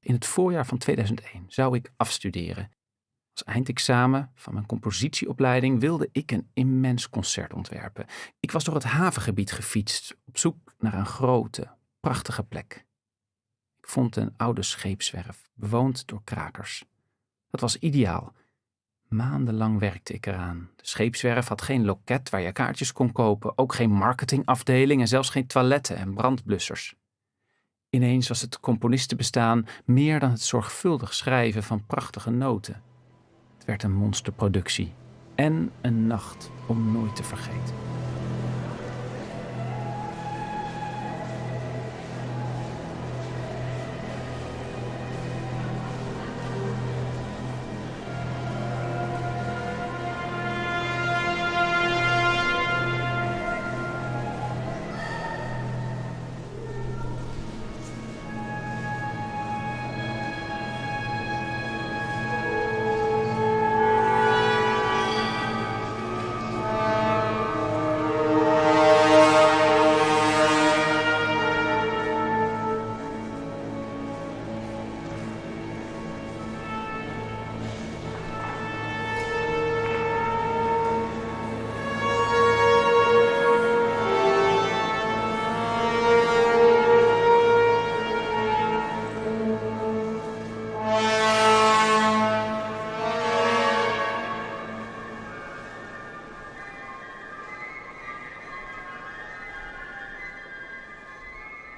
In het voorjaar van 2001 zou ik afstuderen. Als eindexamen van mijn compositieopleiding wilde ik een immens concert ontwerpen. Ik was door het havengebied gefietst op zoek naar een grote, prachtige plek. Ik vond een oude scheepswerf, bewoond door krakers. Dat was ideaal. Maandenlang werkte ik eraan. De scheepswerf had geen loket waar je kaartjes kon kopen, ook geen marketingafdeling en zelfs geen toiletten en brandblussers. Ineens was het componistenbestaan meer dan het zorgvuldig schrijven van prachtige noten. Het werd een monsterproductie en een nacht om nooit te vergeten.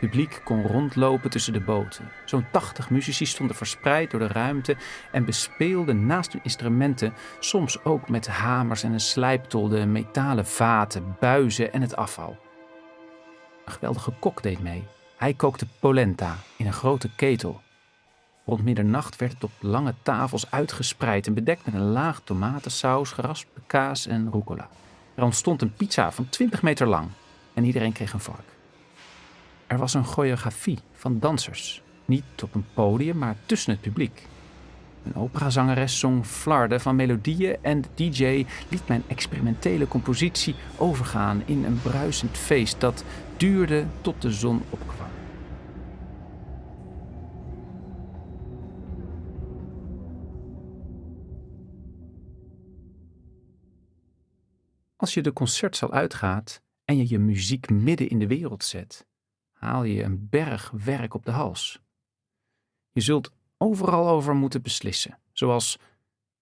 Publiek kon rondlopen tussen de boten. Zo'n 80 muzici stonden verspreid door de ruimte en bespeelden naast hun instrumenten soms ook met hamers en een slijptol de metalen vaten, buizen en het afval. Een geweldige kok deed mee. Hij kookte polenta in een grote ketel. Rond middernacht werd het op lange tafels uitgespreid en bedekt met een laag tomatensaus, geraspte kaas en rucola. Er ontstond een pizza van 20 meter lang en iedereen kreeg een vork. Er was een choreografie van dansers, niet op een podium, maar tussen het publiek. Een operazangeres zong flarden van melodieën en de DJ liet mijn experimentele compositie overgaan in een bruisend feest dat duurde tot de zon opkwam. Als je de concertzaal uitgaat en je je muziek midden in de wereld zet, haal je een berg werk op de hals. Je zult overal over moeten beslissen, zoals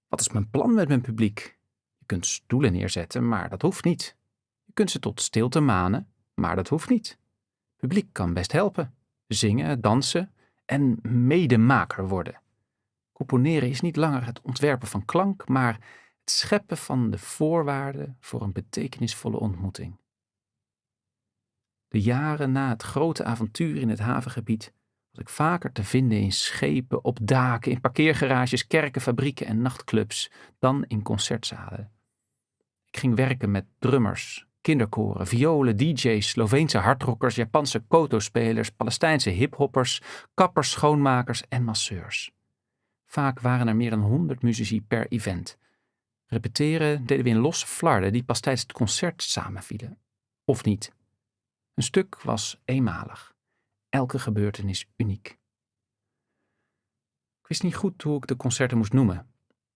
wat is mijn plan met mijn publiek? Je kunt stoelen neerzetten, maar dat hoeft niet. Je kunt ze tot stilte manen, maar dat hoeft niet. Publiek kan best helpen, zingen, dansen en medemaker worden. Componeren is niet langer het ontwerpen van klank, maar het scheppen van de voorwaarden voor een betekenisvolle ontmoeting. De jaren na het grote avontuur in het havengebied was ik vaker te vinden in schepen, op daken, in parkeergarages, kerken, fabrieken en nachtclubs dan in concertzalen. Ik ging werken met drummers, kinderkoren, violen, DJ's, Sloveense hardrockers, Japanse koto-spelers, Palestijnse hiphoppers, kappers, schoonmakers en masseurs. Vaak waren er meer dan honderd muzici per event. Repeteren deden we in losse flarden die pas tijdens het concert samenvielen. Of niet. Een stuk was eenmalig. Elke gebeurtenis uniek. Ik wist niet goed hoe ik de concerten moest noemen.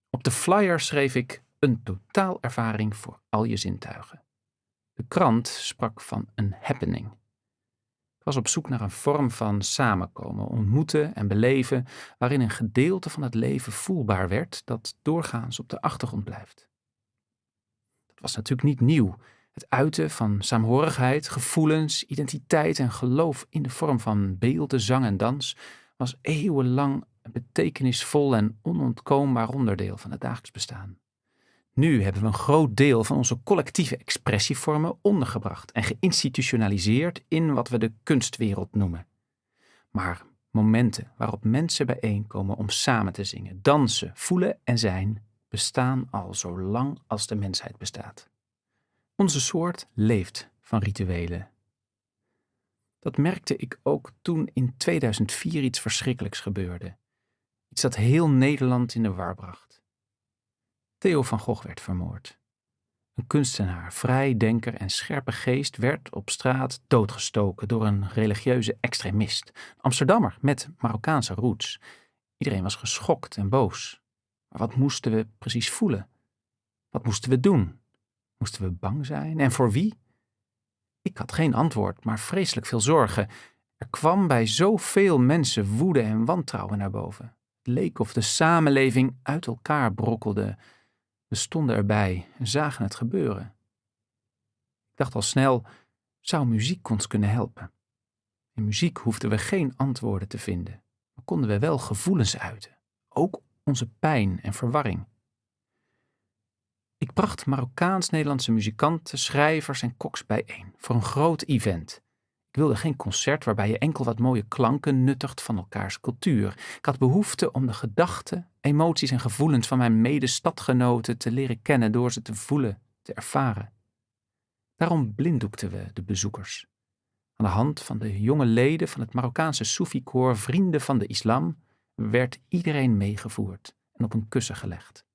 Op de flyer schreef ik een totaalervaring voor al je zintuigen. De krant sprak van een happening. Ik was op zoek naar een vorm van samenkomen, ontmoeten en beleven waarin een gedeelte van het leven voelbaar werd dat doorgaans op de achtergrond blijft. Dat was natuurlijk niet nieuw het uiten van saamhorigheid, gevoelens, identiteit en geloof in de vorm van beelden, zang en dans was eeuwenlang een betekenisvol en onontkoombaar onderdeel van het dagelijks bestaan. Nu hebben we een groot deel van onze collectieve expressievormen ondergebracht en geïnstitutionaliseerd in wat we de kunstwereld noemen. Maar momenten waarop mensen bijeenkomen om samen te zingen, dansen, voelen en zijn, bestaan al zo lang als de mensheid bestaat. Onze soort leeft van rituelen. Dat merkte ik ook toen in 2004 iets verschrikkelijks gebeurde. Iets dat heel Nederland in de war bracht. Theo van Gogh werd vermoord. Een kunstenaar, vrijdenker en scherpe geest werd op straat doodgestoken door een religieuze extremist. Amsterdammer met Marokkaanse roots. Iedereen was geschokt en boos. Maar wat moesten we precies voelen? Wat moesten we doen? Moesten we bang zijn? En voor wie? Ik had geen antwoord, maar vreselijk veel zorgen. Er kwam bij zoveel mensen woede en wantrouwen naar boven. Het leek of de samenleving uit elkaar brokkelde. We stonden erbij en zagen het gebeuren. Ik dacht al snel, zou muziek ons kunnen helpen? In muziek hoefden we geen antwoorden te vinden, maar konden we wel gevoelens uiten, ook onze pijn en verwarring. Ik bracht Marokkaans-Nederlandse muzikanten, schrijvers en koks bijeen voor een groot event. Ik wilde geen concert waarbij je enkel wat mooie klanken nuttigt van elkaars cultuur. Ik had behoefte om de gedachten, emoties en gevoelens van mijn medestadgenoten te leren kennen door ze te voelen, te ervaren. Daarom blinddoekten we de bezoekers. Aan de hand van de jonge leden van het Marokkaanse Soefi-koor Vrienden van de Islam werd iedereen meegevoerd en op een kussen gelegd.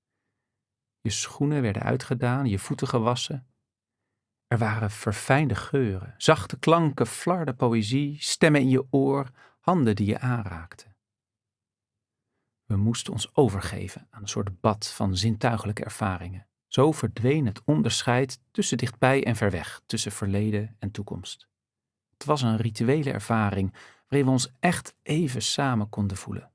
Je schoenen werden uitgedaan, je voeten gewassen. Er waren verfijnde geuren, zachte klanken, flarde poëzie, stemmen in je oor, handen die je aanraakten. We moesten ons overgeven aan een soort bad van zintuigelijke ervaringen. Zo verdween het onderscheid tussen dichtbij en ver weg, tussen verleden en toekomst. Het was een rituele ervaring waarin we ons echt even samen konden voelen.